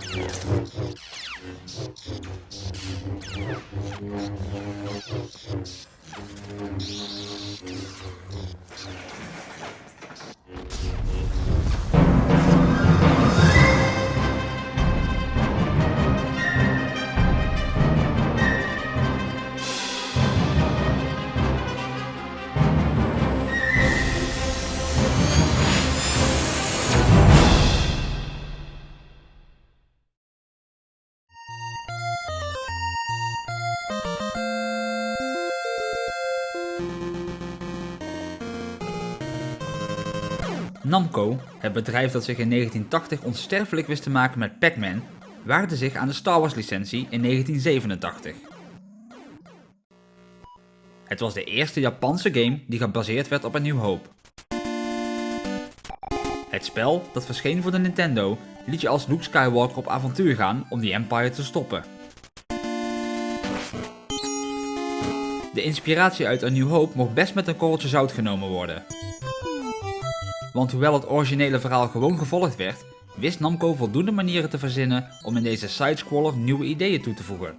I'm sorry. Namco, het bedrijf dat zich in 1980 onsterfelijk wist te maken met Pac-Man, waagde zich aan de Star Wars licentie in 1987. Het was de eerste Japanse game die gebaseerd werd op een New Hope. Het spel, dat verscheen voor de Nintendo, liet je als Luke Skywalker op avontuur gaan om die Empire te stoppen. De inspiratie uit A New Hope mocht best met een korreltje zout genomen worden. Want hoewel het originele verhaal gewoon gevolgd werd, wist Namco voldoende manieren te verzinnen om in deze sidescroller nieuwe ideeën toe te voegen.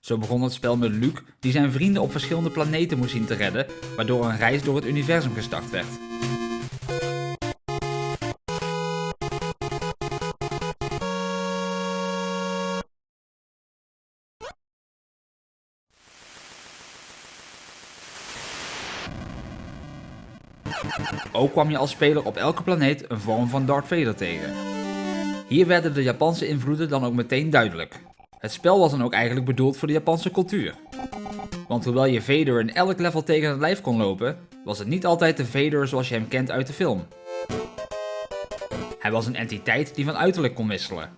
Zo begon het spel met Luke die zijn vrienden op verschillende planeten moest zien te redden, waardoor een reis door het universum gestart werd. Ook kwam je als speler op elke planeet een vorm van Darth Vader tegen. Hier werden de Japanse invloeden dan ook meteen duidelijk. Het spel was dan ook eigenlijk bedoeld voor de Japanse cultuur. Want hoewel je Vader in elk level tegen het lijf kon lopen, was het niet altijd de Vader zoals je hem kent uit de film. Hij was een entiteit die van uiterlijk kon wisselen.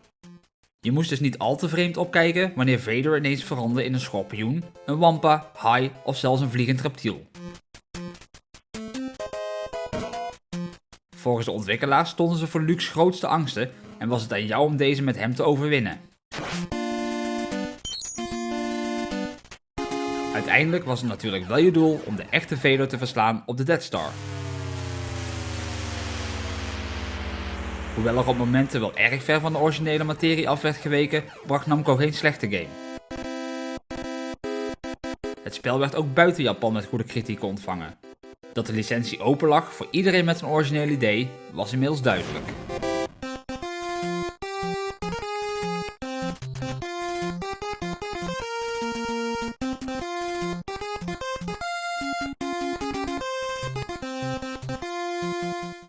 Je moest dus niet al te vreemd opkijken wanneer Vader ineens veranderde in een schorpioen, een wampa, haai of zelfs een vliegend reptiel. Volgens de ontwikkelaars stonden ze voor Luke's grootste angsten en was het aan jou om deze met hem te overwinnen. Uiteindelijk was het natuurlijk wel je doel om de echte Vader te verslaan op de Death Star. Hoewel er op momenten wel erg ver van de originele materie af werd geweken, bracht Namco geen slechte game. Het spel werd ook buiten Japan met goede kritieken ontvangen. Dat de licentie open lag voor iedereen met een origineel idee was inmiddels duidelijk.